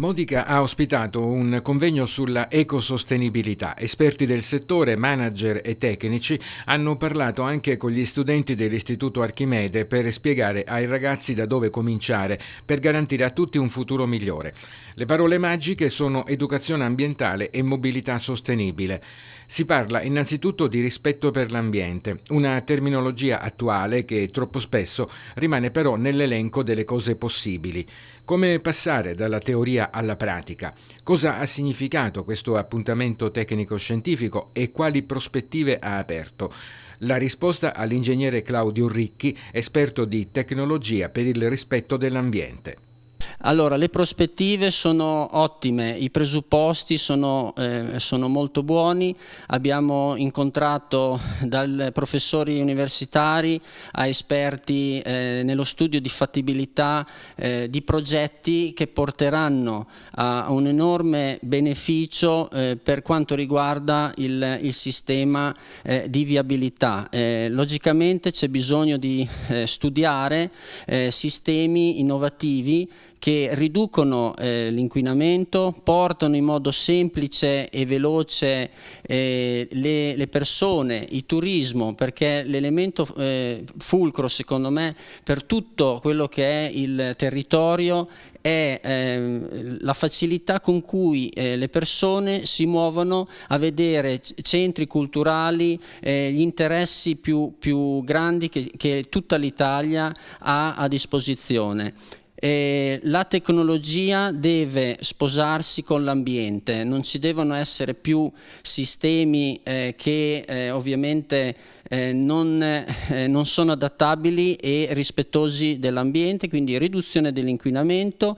Modica ha ospitato un convegno sulla ecosostenibilità. Esperti del settore, manager e tecnici hanno parlato anche con gli studenti dell'Istituto Archimede per spiegare ai ragazzi da dove cominciare per garantire a tutti un futuro migliore. Le parole magiche sono educazione ambientale e mobilità sostenibile. Si parla innanzitutto di rispetto per l'ambiente, una terminologia attuale che troppo spesso rimane però nell'elenco delle cose possibili. Come passare dalla teoria alla pratica? Cosa ha significato questo appuntamento tecnico-scientifico e quali prospettive ha aperto? La risposta all'ingegnere Claudio Ricchi, esperto di tecnologia per il rispetto dell'ambiente. Allora, le prospettive sono ottime, i presupposti sono, eh, sono, molto buoni, abbiamo incontrato dai professori universitari a esperti eh, nello studio di fattibilità eh, di progetti che porteranno a un enorme beneficio eh, per quanto riguarda il, il sistema eh, di viabilità. Eh, logicamente c'è bisogno di studiare sistemi innovativi che riducono eh, l'inquinamento, portano in modo semplice e veloce eh, le, le, persone, il turismo, perché l'elemento eh, fulcro secondo me per tutto quello che è il territorio è ehm, la facilità con cui eh, le persone si muovono a vedere centri culturali, eh, gli interessi più, più grandi che, che tutta l'Italia ha a disposizione eh, la tecnologia deve sposarsi con l'ambiente, non ci devono essere più sistemi eh, che eh, ovviamente eh, non, eh, non, sono adattabili e rispettosi dell'ambiente, quindi riduzione dell'inquinamento,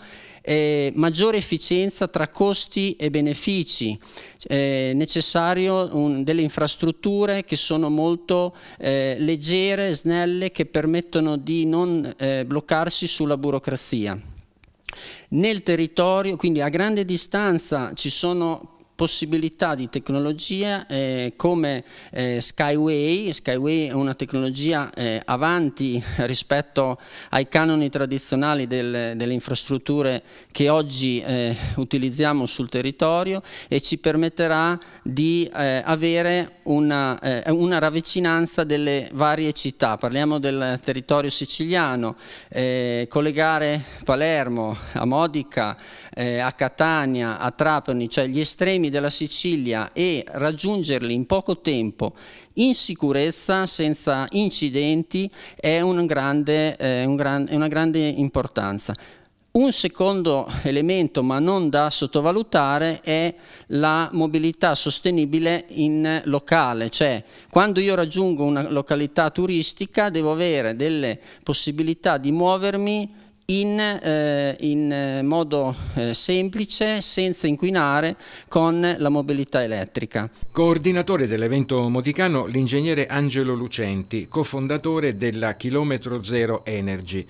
maggiore efficienza tra costi e benefici, eh, necessario un, delle infrastrutture che sono molto eh, leggere, snelle, che permettono di non eh, bloccarsi sulla burocrazia. Nel territorio, quindi a grande distanza, ci sono possibilità di tecnologia eh, come eh, Skyway, Skyway è una tecnologia eh, avanti rispetto ai canoni tradizionali del, delle infrastrutture che oggi eh, utilizziamo sul territorio e ci permetterà di eh, avere una, eh, una, ravvicinanza delle varie città, parliamo del territorio siciliano, collegare Palermo a Modica, a Catania, a Trapani, cioè gli estremi estremi della Sicilia e raggiungerli in poco tempo in sicurezza, senza incidenti, è, un grande, eh, un gran, è una grande importanza. Un secondo elemento, ma non da sottovalutare, è la mobilità sostenibile in locale, cioè quando io raggiungo una località turistica devo avere delle possibilità di muovermi in, eh, in eh, modo eh, semplice, senza inquinare, con la mobilità elettrica. Coordinatore dell'evento modicano l'ingegnere Angelo Lucenti, cofondatore della Chilometro Zero Energy.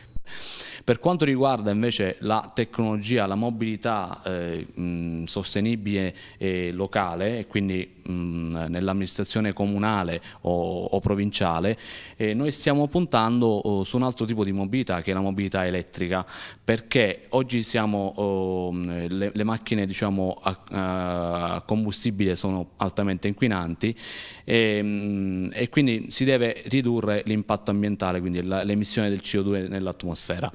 Per quanto riguarda invece la tecnologia, la mobilità eh, mh, sostenibile e locale, quindi nell'amministrazione comunale o, o provinciale, eh, noi stiamo puntando oh, su un altro tipo di mobilità che è la mobilità elettrica, perché oggi siamo, oh, le, le, macchine diciamo, a, a, combustibile sono altamente inquinanti e, e quindi si deve ridurre l'impatto ambientale, quindi l'emissione del CO2 nell'atmosfera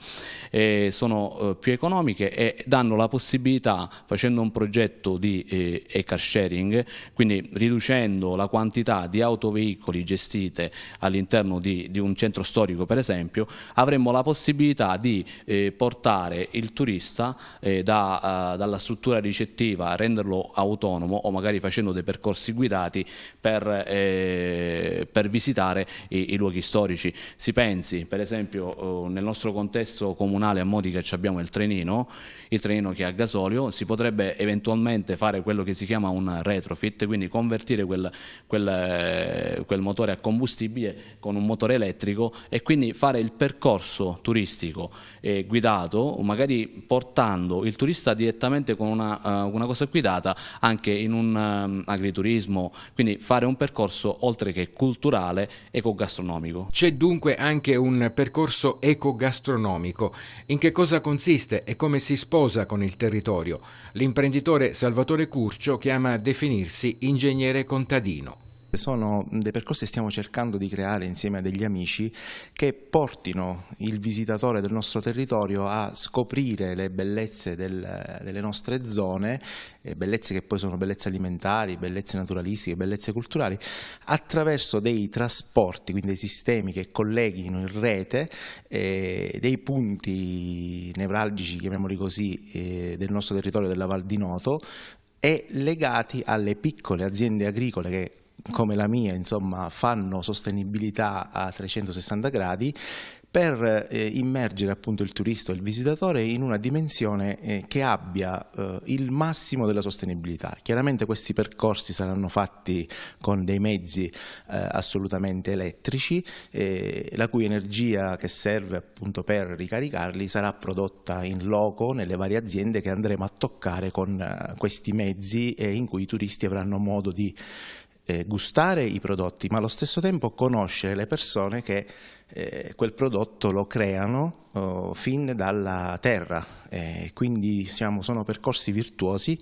eh, sono eh, più economiche e danno la possibilità, facendo un progetto di eh, e-car sharing, quindi riducendo la quantità di autoveicoli gestite all'interno di, di, un centro storico per esempio, avremmo la possibilità di eh, portare il turista eh, da, uh, dalla struttura ricettiva, renderlo autonomo o magari facendo dei percorsi guidati per, eh, per visitare i, i, luoghi storici. Si pensi per esempio nel nostro contesto comunale a Modica abbiamo il trenino, il trenino che è a gasolio, si potrebbe eventualmente fare quello che si chiama un retrofit, quindi convertire quel, quel, eh, quel motore a combustibile con un motore elettrico e quindi fare il percorso turistico eh, guidato, magari portando il turista direttamente con una, uh, una cosa guidata anche in un um, agriturismo, quindi fare un percorso oltre che culturale, ecogastronomico. C'è dunque anche un percorso ecogastronomico. In che cosa consiste e come si sposa con il territorio? L'imprenditore Salvatore Curcio chiama a definirsi ingegnere contadino. Sono dei percorsi che stiamo cercando di creare insieme a degli amici che portino il visitatore del nostro territorio a scoprire le bellezze del, delle nostre zone, bellezze che poi sono bellezze alimentari, bellezze naturalistiche, bellezze culturali, attraverso dei trasporti, quindi dei sistemi che colleghino in rete eh, dei punti nevralgici, chiamiamoli così, eh, del nostro territorio della Val di Noto e legati alle piccole aziende agricole che come la mia insomma, fanno sostenibilità a 360 gradi per eh, immergere appunto il turista o il visitatore in una dimensione eh, che abbia eh, il massimo della sostenibilità. Chiaramente questi percorsi saranno fatti con dei mezzi eh, assolutamente elettrici, eh, la cui energia che serve appunto per ricaricarli sarà prodotta in loco nelle varie aziende che andremo a toccare con eh, questi mezzi e in cui i turisti avranno modo di eh, gustare i prodotti, ma allo stesso tempo conoscere le persone che eh, quel prodotto lo creano oh, fin dalla terra. Eh, quindi siamo, sono percorsi virtuosi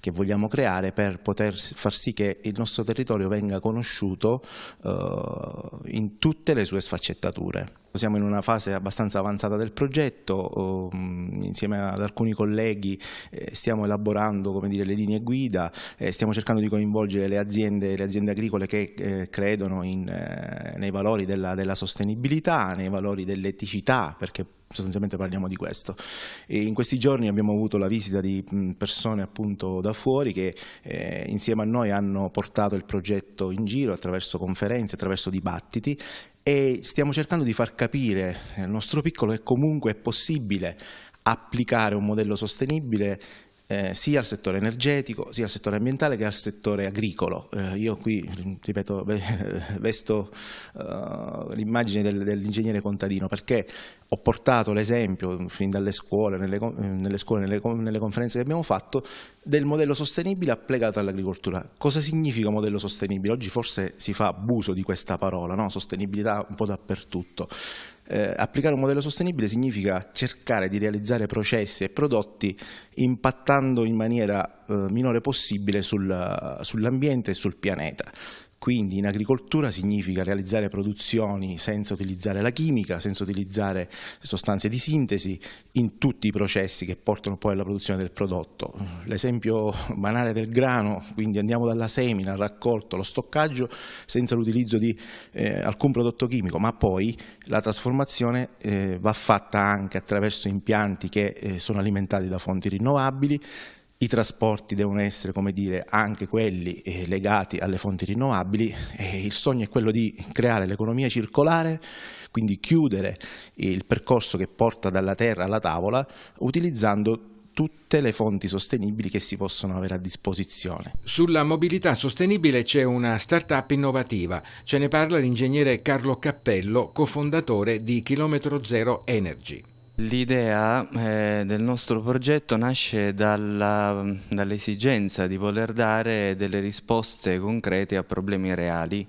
che vogliamo creare per poter far sì che il nostro territorio venga conosciuto eh, in tutte le sue sfaccettature. Siamo in una fase abbastanza avanzata del progetto, oh, insieme ad alcuni colleghi eh, stiamo elaborando dire, le linee guida, eh, stiamo cercando di coinvolgere le aziende, le aziende agricole che credono in, nei valori della, della sostenibilità nei valori dell'eticità, perché sostanzialmente parliamo di questo. E in questi giorni abbiamo avuto la visita di persone appunto da fuori che eh, insieme a noi hanno portato il progetto in giro attraverso conferenze, attraverso dibattiti e stiamo cercando di far capire nel nostro piccolo che comunque è possibile applicare un modello sostenibile eh, sia al settore energetico, sia al settore ambientale che al settore agricolo. Eh, io qui, ripeto, vesto uh, l'immagine del, dell'ingegnere contadino perché ho portato l'esempio fin dalle scuole, nelle, nelle, scuole nelle, nelle, conferenze che abbiamo fatto, del modello sostenibile applicato all'agricoltura. Cosa significa modello sostenibile? Oggi forse si fa abuso di questa parola, no? sostenibilità un po' dappertutto. Eh, applicare un modello sostenibile significa cercare di realizzare processi e prodotti impattando in maniera eh, minore possibile sul, sull'ambiente e sul pianeta. Quindi in agricoltura significa realizzare produzioni senza utilizzare la chimica, senza utilizzare sostanze di sintesi in tutti i processi che portano poi alla produzione del prodotto. L'esempio banale del grano, quindi andiamo dalla semina al raccolto, allo stoccaggio senza l'utilizzo di eh, alcun prodotto chimico, ma poi la trasformazione eh, va fatta anche attraverso impianti che eh, sono alimentati da fonti rinnovabili, i trasporti devono essere come dire, anche quelli eh, legati alle fonti rinnovabili il sogno è quello di creare l'economia circolare, quindi chiudere il percorso che porta dalla terra alla tavola utilizzando tutte le fonti sostenibili che si possono avere a disposizione. Sulla mobilità sostenibile c'è una start-up innovativa, ce ne parla l'ingegnere Carlo Cappello, cofondatore di Chilometro Zero Energy. L'idea eh, del nostro progetto nasce dall'esigenza dall di voler dare delle risposte concrete a problemi reali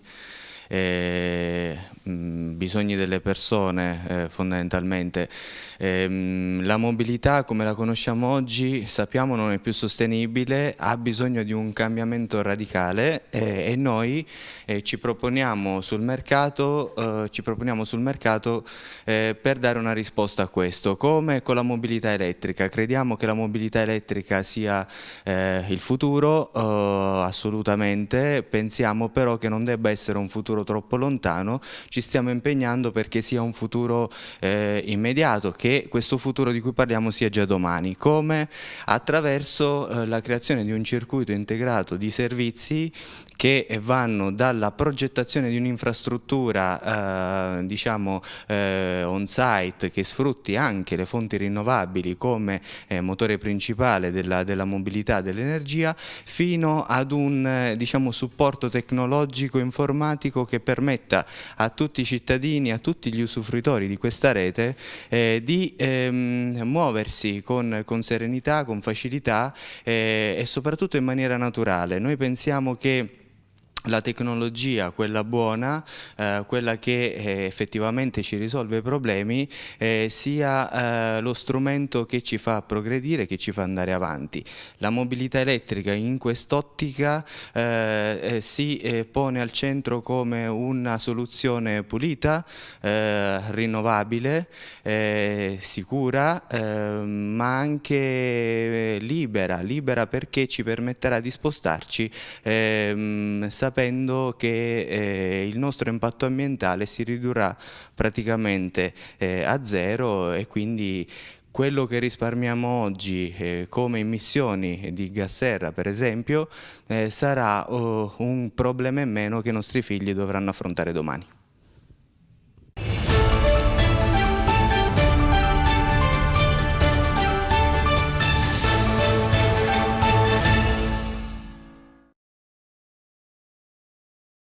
eh, bisogni delle persone eh, fondamentalmente. Eh, la mobilità come la conosciamo oggi sappiamo non è più sostenibile, ha bisogno di un cambiamento radicale e noi eh, ci proponiamo sul mercato, eh, proponiamo sul mercato eh, per dare una risposta a questo, come con la mobilità elettrica. Crediamo che la mobilità elettrica sia il futuro, assolutamente, pensiamo però che non debba essere un futuro troppo lontano, ci stiamo impegnando perché sia un futuro eh, immediato, che questo futuro di cui parliamo sia già domani, come? Attraverso eh, la creazione di un circuito integrato di servizi che vanno dalla progettazione di un'infrastruttura eh, diciamo eh, on site che sfrutti anche le fonti rinnovabili come eh, motore principale della, della mobilità dell'energia fino ad un eh, diciamo, supporto tecnologico informatico che permetta a tutti i cittadini, a tutti gli usufruitori di questa rete eh, di ehm, muoversi con, con, serenità, con facilità eh, e soprattutto in maniera naturale. Noi pensiamo che la tecnologia, quella buona, eh, quella che eh, effettivamente ci risolve i problemi, eh, sia eh, lo strumento che ci fa progredire, che ci fa andare avanti. La mobilità elettrica in quest'ottica eh, eh, si pone al centro come una soluzione pulita, rinnovabile, sicura, ma anche libera, libera perché ci permetterà di spostarci ehm, sapendo che eh, il nostro impatto ambientale si ridurrà praticamente eh, a zero e quindi quello che risparmiamo oggi eh, come emissioni di gas serra per esempio eh, sarà oh, un problema in meno che i nostri figli dovranno affrontare domani.